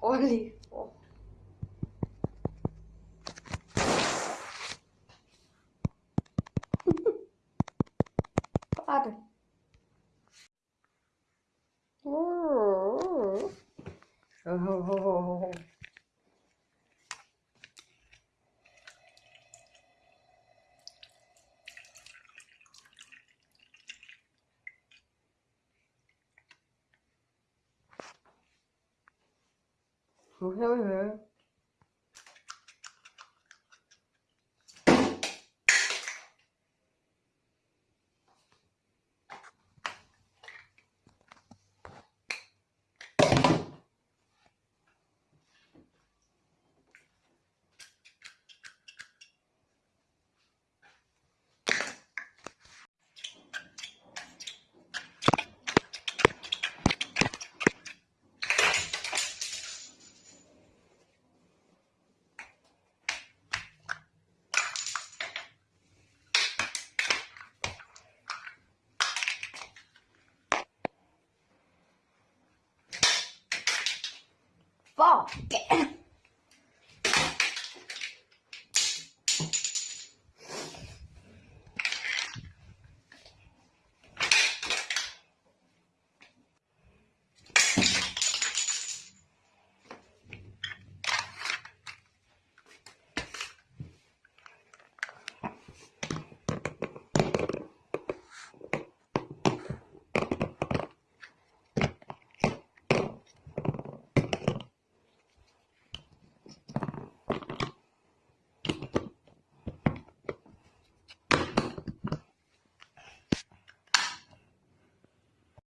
Holy. espada. Uh, uh, uh, Morreu, né? Kẻ.